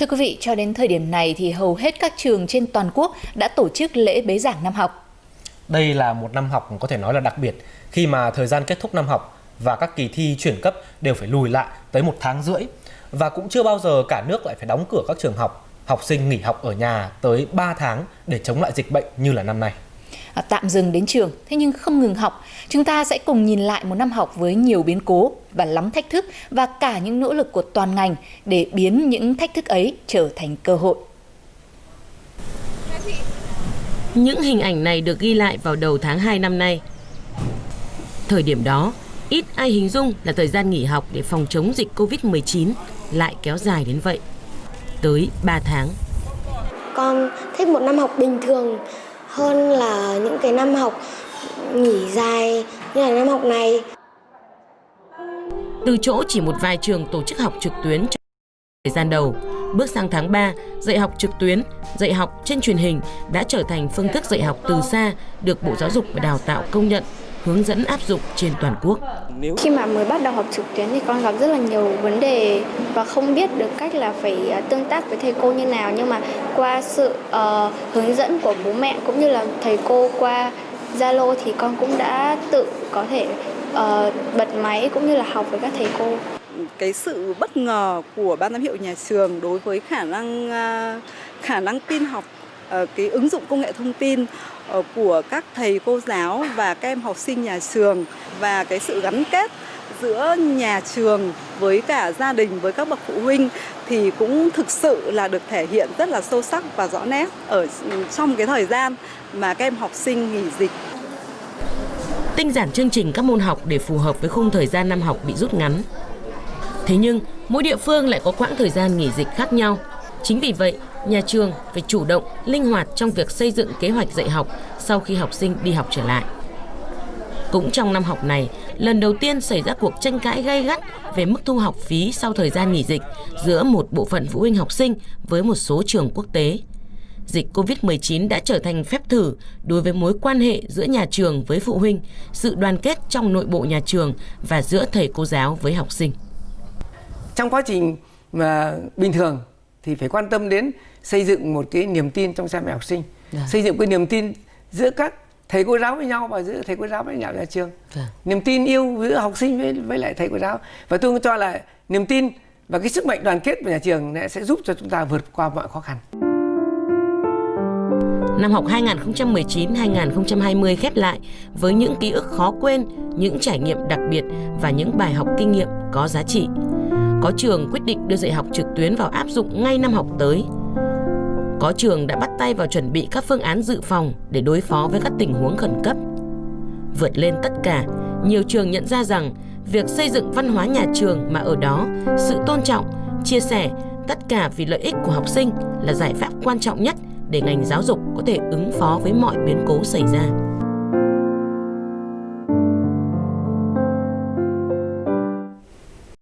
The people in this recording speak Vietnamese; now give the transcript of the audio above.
thưa quý vị, cho đến thời điểm này thì hầu hết các trường trên toàn quốc đã tổ chức lễ bế giảng năm học. Đây là một năm học có thể nói là đặc biệt khi mà thời gian kết thúc năm học và các kỳ thi chuyển cấp đều phải lùi lại tới một tháng rưỡi. Và cũng chưa bao giờ cả nước lại phải đóng cửa các trường học, học sinh nghỉ học ở nhà tới 3 tháng để chống lại dịch bệnh như là năm nay. À, tạm dừng đến trường, thế nhưng không ngừng học. Chúng ta sẽ cùng nhìn lại một năm học với nhiều biến cố và lắm thách thức và cả những nỗ lực của toàn ngành để biến những thách thức ấy trở thành cơ hội. Những hình ảnh này được ghi lại vào đầu tháng 2 năm nay. Thời điểm đó, ít ai hình dung là thời gian nghỉ học để phòng chống dịch Covid-19 lại kéo dài đến vậy. Tới 3 tháng. Con thích một năm học bình thường hơn là những cái năm học nghỉ dài như là năm học này. Từ chỗ chỉ một vài trường tổ chức học trực tuyến trong thời gian đầu, bước sang tháng 3, dạy học trực tuyến, dạy học trên truyền hình đã trở thành phương thức dạy học từ xa được Bộ Giáo dục và Đào tạo công nhận hướng dẫn áp dụng trên toàn quốc. Khi mà mới bắt đầu học trực tuyến thì con gặp rất là nhiều vấn đề và không biết được cách là phải à, tương tác với thầy cô như nào nhưng mà qua sự uh, hướng dẫn của bố mẹ cũng như là thầy cô qua Zalo thì con cũng đã tự có thể uh, bật máy cũng như là học với các thầy cô. Cái sự bất ngờ của ban giám hiệu nhà trường đối với khả năng uh, khả năng tin học Ờ, cái ứng dụng công nghệ thông tin ờ, của các thầy cô giáo và các em học sinh nhà trường và cái sự gắn kết giữa nhà trường với cả gia đình với các bậc phụ huynh thì cũng thực sự là được thể hiện rất là sâu sắc và rõ nét ở ừ, trong cái thời gian mà các em học sinh nghỉ dịch. Tinh giản chương trình các môn học để phù hợp với khung thời gian năm học bị rút ngắn. Thế nhưng, mỗi địa phương lại có quãng thời gian nghỉ dịch khác nhau. Chính vì vậy, nhà trường phải chủ động, linh hoạt trong việc xây dựng kế hoạch dạy học sau khi học sinh đi học trở lại. Cũng trong năm học này, lần đầu tiên xảy ra cuộc tranh cãi gay gắt về mức thu học phí sau thời gian nghỉ dịch giữa một bộ phận phụ huynh học sinh với một số trường quốc tế. Dịch COVID-19 đã trở thành phép thử đối với mối quan hệ giữa nhà trường với phụ huynh, sự đoàn kết trong nội bộ nhà trường và giữa thầy cô giáo với học sinh. Trong quá trình mà bình thường thì phải quan tâm đến xây dựng một cái niềm tin trong cha mẹ học sinh, à. xây dựng cái niềm tin giữa các thầy cô giáo với nhau và giữa thầy cô giáo với nhau nhà trường à. niềm tin yêu giữa học sinh với với lại thầy cô giáo và tôi cho là niềm tin và cái sức mạnh đoàn kết của nhà trường sẽ giúp cho chúng ta vượt qua mọi khó khăn. Năm học 2019-2020 khép lại với những ký ức khó quên, những trải nghiệm đặc biệt và những bài học kinh nghiệm có giá trị. Có trường quyết định đưa dạy học trực tuyến vào áp dụng ngay năm học tới – có trường đã bắt tay vào chuẩn bị các phương án dự phòng để đối phó với các tình huống khẩn cấp. Vượt lên tất cả, nhiều trường nhận ra rằng việc xây dựng văn hóa nhà trường mà ở đó sự tôn trọng, chia sẻ tất cả vì lợi ích của học sinh là giải pháp quan trọng nhất để ngành giáo dục có thể ứng phó với mọi biến cố xảy ra.